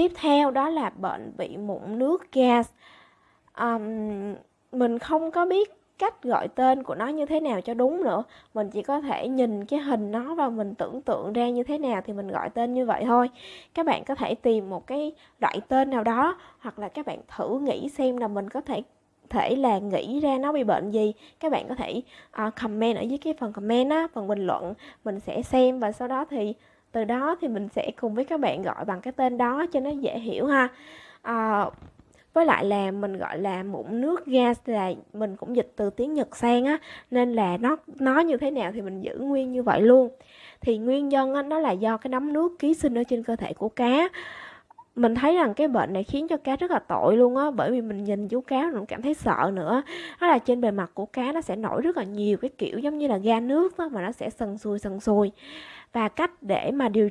tiếp theo đó là bệnh bị mụn nước gas. Um, mình không có biết cách gọi tên của nó như thế nào cho đúng nữa. Mình chỉ có thể nhìn cái hình nó và mình tưởng tượng ra như thế nào thì mình gọi tên như vậy thôi. Các bạn có thể tìm một cái loại tên nào đó hoặc là các bạn thử nghĩ xem là mình có thể thể là nghĩ ra nó bị bệnh gì. Các bạn có thể uh, comment ở dưới cái phần comment á phần bình luận. Mình sẽ xem và sau đó thì từ đó thì mình sẽ cùng với các bạn gọi bằng cái tên đó cho nó dễ hiểu ha. À, với lại là mình gọi là mụn nước gas là mình cũng dịch từ tiếng Nhật sang á nên là nó nó như thế nào thì mình giữ nguyên như vậy luôn. Thì nguyên nhân á, nó là do cái nấm nước ký sinh ở trên cơ thể của cá mình thấy rằng cái bệnh này khiến cho cá rất là tội luôn á, bởi vì mình nhìn chú cá cũng cảm thấy sợ nữa. Đó là trên bề mặt của cá nó sẽ nổi rất là nhiều cái kiểu giống như là ga nước đó mà nó sẽ sần sùi sần sùi. Và cách để mà điều